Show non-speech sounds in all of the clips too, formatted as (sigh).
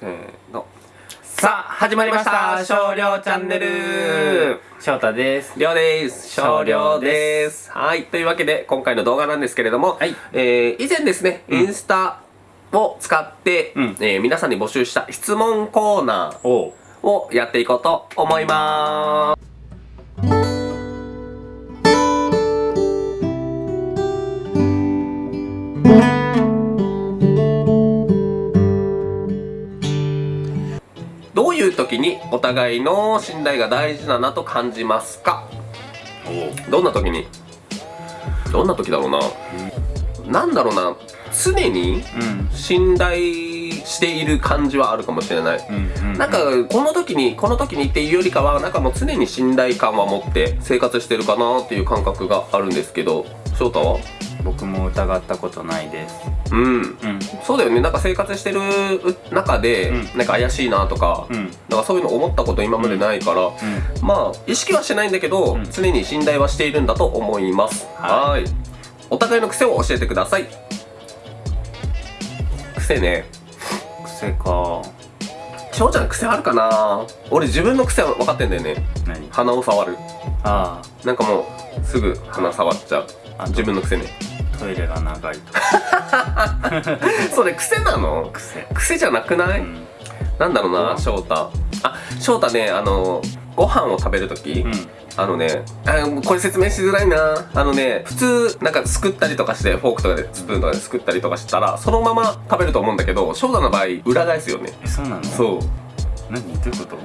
せーの。さあ始まりました。少量チャンネル。翔太です。りょうです。少量です。はい。というわけで今回の動画なんですけれども、はい。えー以前ですね、インスタを使って、うん。えー皆さんに募集した質問コーナーをやっていこうと思いますお互いの信頼が大事だなと感じますか？どんな時に？どんな時だろうな、なんだろうな？常にうん。信頼している感じはあるかもしれない、うんうん。なんかこの時にこの時にっていうよりかはなんかもう常に信頼感は持って生活してるかなっていう感覚があるんですけど翔太は？僕も疑ったことないです。うん。うん。そうだよね。なんか生活してる中で、うん。なんか怪しいなとか、うん。なんかそういうの思ったこと今までないから、まあ意識はしてないんだけど、うん。常に信頼はしているんだと思います。ははい。お互いの癖を教えてください。癖ね。癖か。翔ちゃん癖あるかな？俺自分の癖は分かってんだよね。何？鼻を触る。あなんかもうすぐ鼻触っちゃう。あ自分の癖ね。あトイレが長いと (laughs) それ癖なの？癖。癖じゃなくない、うん。なんだろううなん翔太。あ翔太ねあのご飯を食べるとき、うん。あのねあこれ説明しづらいな。あのね普通なんかすくったりとかしてフォークとかでスプーンとかですくったりとかしたらそのまま食べると思うんだけど翔太の場合裏返すよね。えそうなの？そう。何？どういうこと？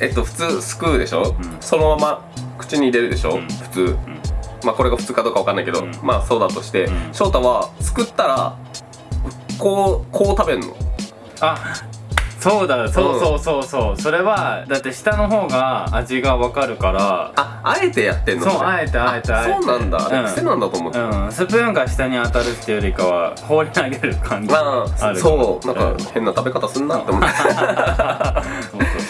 えっと普通すくうでしょ、うん。そのまま口に入れるでしょ、うん。普通。うんまあこれが普通かどうかわかんないけど、うん。まあそうだとして、うん。翔太はすくったらこうこう食べんの？あそうだそうそうそうそう。それはだって下の方が味がわかるから。ああえてやってんの？れそうあえてあえてあえて。そうなんだ。うん。癖なんだと思って、うん。スプーンが下に当たるっていうよりかは放り投げる感じまがああるそう。なんかうん。変な食べ方すんなって思って、(laughs)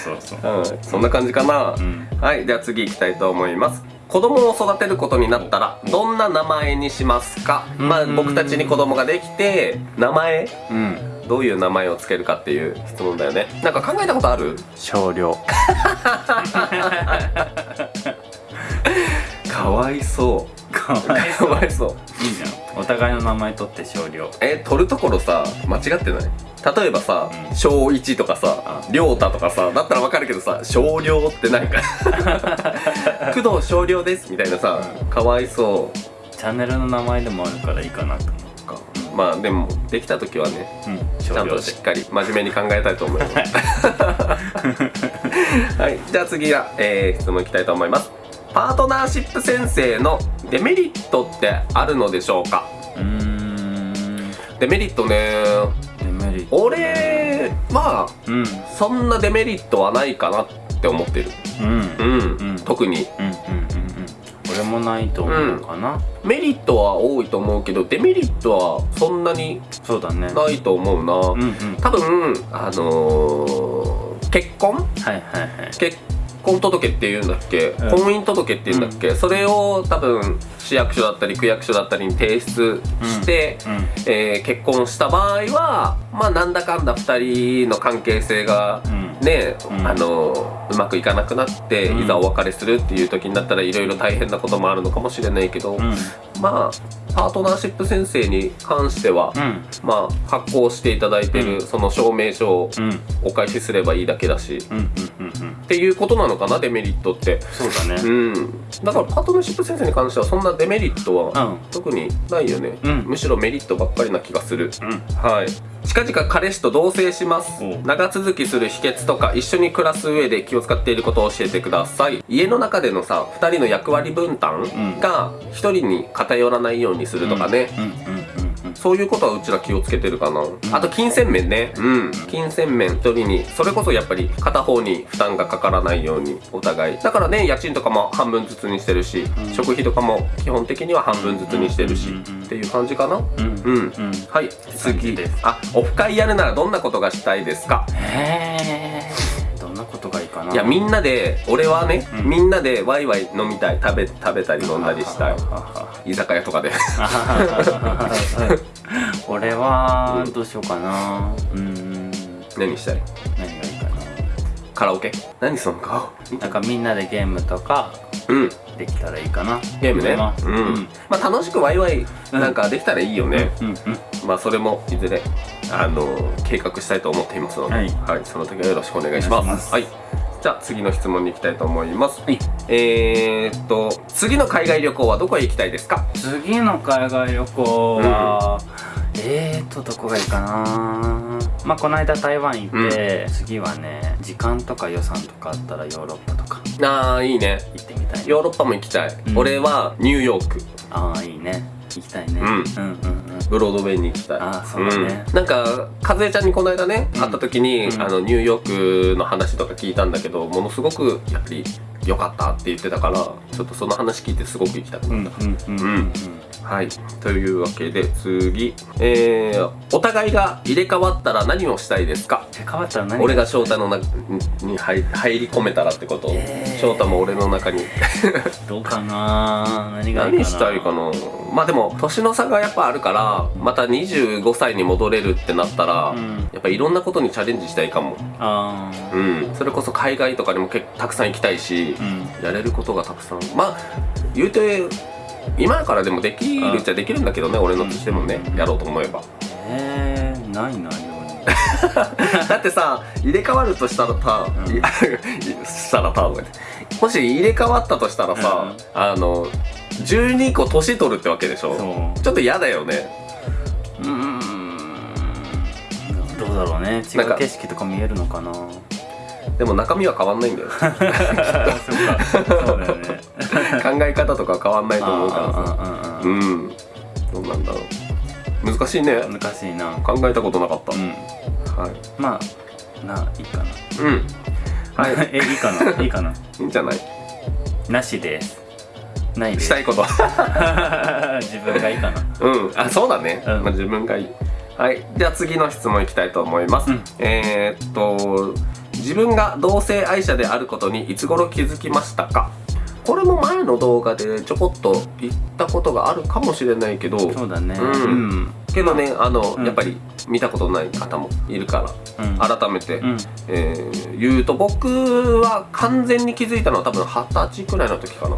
そうそうそうそう。うん、そんな感じかな、うん。はい。では次行きたいと思います子供を育てることになったらどんな名前にしますか、まあうん僕たちに子供ができて名前？うん。どういう名前をつけるかっていう質問だよね。なんか考えたことある？少量。(laughs) かわいそう。かわいそう。いいじゃん。お互いの名前取って少量。え取るところさ間違ってない？例えばさうん。小一とかさあ。亮太とかさだったらわかる？けどさ少量ってなんか。(laughs) 工藤少量です。みたいなさうん。かわいそう。チャンネルの名前でもあるからいいかなと思かまあでもできた時はねううん。ちゃんとしっかり真面目に考えたいと思います。(laughs) はい。じゃあ次は、えー質問いきたいと思います。パートナーシップ先生のデメリットってあるのでしょうか？うーん。デメリットね俺はうん。そんなデメリットはないかなって思ってる。うん。うん、うん。特に。うんうんうんうん。俺もないと思う。かな、メリットは多いと思うけどデメリットはそんなにそうだね。ないと思うな、うんうん。多分あのー結婚？はいはいはい。結婚届っていうんだっけ、うん。婚姻届っていうんだっけ、それを多分市役所だったり区役所だったりに提出して、うん。えー結婚した場合はまあなんだかんだ2人の関係性がうん。ね、うん。あのうまくいかなくなって、うん。いざお別れするっていう時になったらいろいろ大変なこともあるのかもしれないけど、うん。まあパートナーシップ先生に関しては、うん。まあ発行していただいてる、うん。その証明書をうん。お返しすればいいだけだし、っていうことなのかなデメリットって。そうだね。うん。だからパートナーシップ先生に関してはそんなデメリットはうん。特にないよね、うん。むしろメリットばっかりな気がする。うん。はい。近々彼氏と同棲します。お長続きする秘訣とか一緒に暮らす上で気を使っていることを教えてください。家の中でのさ2人の役割分担ん。が1人に偏らないようにするとかね、そういうことはうちら気をつけてるかな、あと金銭面ね。うん。金銭面。一人にそれこそやっぱり片方に負担がかからないようにお互い。だからね家賃とかも半分ずつにしてるし、ん。食費とかも基本的には半分ずつにしてるし、っていう感じかな。うん。うん、うん。はい。次。です。あオフ会やるならどんなことがしたいですか？へいやみんなで俺はね、うん。みんなでワイワイ飲みたい。食べ食べたり飲んだりしたい。居酒屋とかで。(laughs) 俺はどうしようかな。うん。何したい？何がいいかカラオケ？何その？顔 (laughs) ななんかみんなでゲームとかうん。できたらいいかな。ゲームね？うん、うん。まあ楽しくワイワイなんかできたらいいよね、うんうんまあそれもいずれあの計画したいと思っていますので、ははいい。その時はよろしくお願いします。お願いします。はいじゃあ次の質問に行きたいと思います。はい。えー、っと次の海外旅行はどこへ行きたいですか？次の海外旅行は、えーとどこがいいかな？まあこの間台湾行って、次はね時間とか予算とかあったらヨーロッパとか。あーいいね。行ってみたい。ヨーロッパも行きたい、うん。俺はニューヨーク。ああいいね行きたいね、うん。うんうんうん。ブロードウェイに行きたい。あーそうだね。ん。なんか和江ちゃんにこの間ね、うん会った時に、うん。あのニューヨークの話とか聞いたんだけどものすごくやっぱり良かったって言ってたからちょっとその話聞いてすごく行きたくうんなった、はい。というわけで次。えー、お互いが入れ替わったら何をしたいですか？変わったら何俺が翔太の中に入入り込めたらってこと、えー。翔太も俺の中に。(laughs) どうかな？何がいいかな？何したいかな？まあでも年の差がやっぱあるからまた25歳に戻れるってなったら、うん。やっぱいろんなことにチャレンジしたいかも。ああうん。それこそ海外とかにも結構たくさん行きたいし、うん。やれることがたくさんまあ言うて今からでもできるっちゃできるんだけどね俺のとしてもねうん。やろうと思えば。えー、ないなよ (laughs) だってさ入れ替わるとしたらさ、うん。いしたらさもし入れ替わったとしたらさ、うん。あの12個年取るってわけでしょ？ちょっと嫌だよね。うーん。どうだろうね。違う景色とか見えるのかなでも中身は変わんないんだよ (laughs) 考え方とか変わんないと思うからさ。うんどうなんだろう。難しいね。難しいな。考えたことなかった、うん。はい。まあないいかな。うん。はい。(laughs) えいいかな？いいかな？いいんじゃない？なしです。ないしたいこと。(laughs) 自分がいいかな。うん。あそうだね、うん。まあ、自分がいい。はい。じゃあ次の質問いきたいと思います、うん。えー、っと自分が同性愛者であることにいつ頃気づきましたか？これも前の動画でちょこっと言ったことがあるかもしれないけど。そうだね。うん。うんけどねあの、うん。やっぱり見たことない方もいるからうん。改めて、うん。えー言うと僕は完全に気づいたのは多分二十歳くらいの時かな。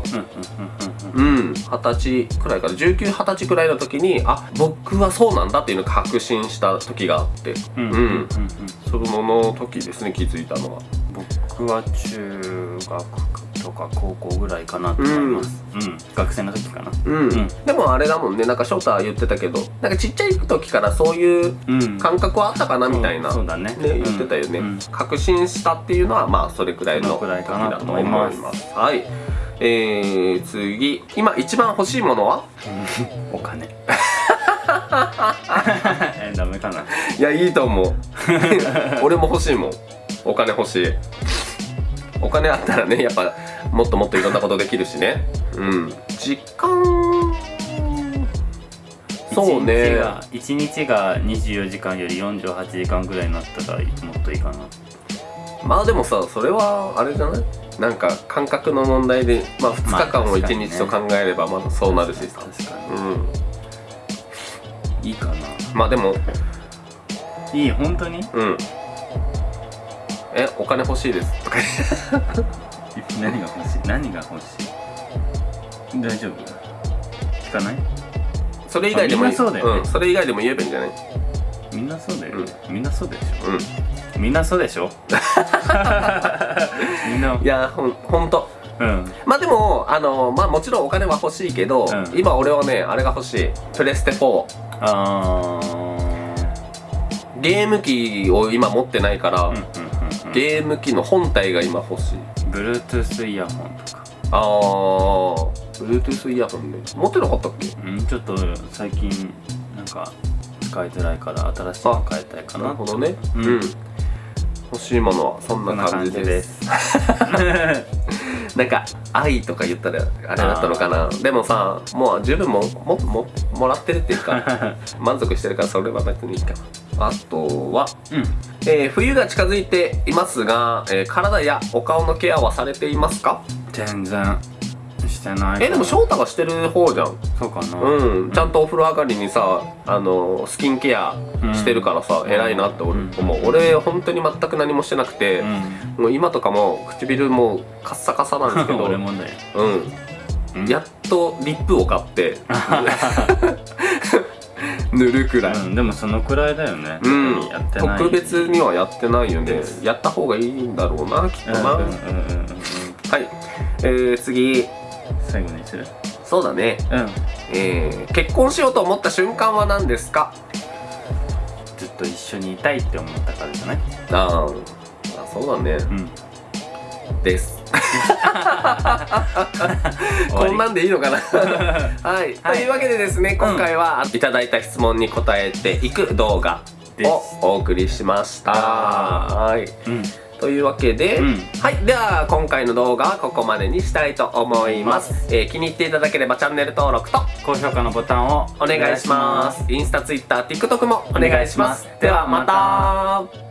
うん二十歳くらいから1920歳くらいの時にあ僕はそうなんだっていうのを確信した時があって。うんその時ですね気づいたのは。僕は中学とか高校ぐらいかなと思います。うん。学生の時かな。うん、ん。でもあれだもんね。なんか翔太は言ってたけどなんかちっちゃい時からそういううん。感覚はあったかなみたいな、そうだね。ね、言ってたよね、うん。確信したっていうのはまあそれくらいの時だと思いまます。すはい。えー、次。今一番欲しいものは？(laughs) お金。え (laughs) ダメかな。いやいいと思う。(laughs) 俺も欲しいもん。お金欲しいお金あったらねやっぱもっともっといろんなことできるしね。うん。時間そうね。1日が24時間より48時間ぐらいになったらもっといいかな。まあでもさそれはあれじゃない？なんか感覚の問題でまあ2日間を1まあ確かにね。日と考えればまだそうなるしさ、確かうん。にいいかな。まあでもいい本当に？うんえお金欲しいです。と (laughs) か何が欲しい？何が欲しい？大丈夫？聞かない？それ以外でもそうだよね。ん、それ以外でも言えばいいんじゃない？みんなそうだよ。ね、みんなそうでしょ。うん。みんなそうでしょ？(laughs) みんな。いやほんほんと。うん。まあでもあのまあもちろんお金は欲しいけど、うん。今俺はねあれが欲しい。プレステ4あゲーム機を今持ってないから、ーうんうんうんうんゲーム機の本体が今欲しい。Bluetooth イヤホンとか。あー。Bluetooth イヤホンね持ってなかったっけ？うんちょっと最近なんか使いづらいから新しいの変えたいかななるほどね。ううん。ん、欲しいものはそんな感じです。す。(laughs) なんか愛とか言ったらあれだったのかな。でもさもう十分ももももらってるっていうか (laughs) 満足してるからそれは別にいいか。なあとは、うん。えー冬が近づいていますが、えー体やお顔のケアはされていますか？全然してない。えでも翔太がしてる方じゃん。そうかな。うん。ちゃんとお風呂上がりにさあのスキンケアしてるからさ、うん。偉いなって俺う。ん。思う俺本当に全く何もしてなくて、うん。もう今とかも唇もうカッサカサなんですけど (laughs) 俺もだようん、うん。やっとリップを買って (laughs) 塗るくらい、うんでもそのくらいだよね。うん。特にやってない。特別にはやってないよね。やった方がいいんだろうなきっとな、うんうんうんうん。うんはい、えー、次。最後にする。そうだね、うん。えー、結婚しようと思った瞬間は何ですか？ずっと一緒にいたいって思ったからじゃない？あーあそうだね。うん。です (laughs) こんなんでいいのかな？はい、というわけでですね今回はいただいた質問に答えていく動画をお送りしました。はい。うん。というわけで、うん。はい。では今回の動画はここまでにしたいと思います、えー気に入っていただければチャンネル登録と高評価のボタンをお願いします。インスタツイッター TikTok もお願いします。ではまた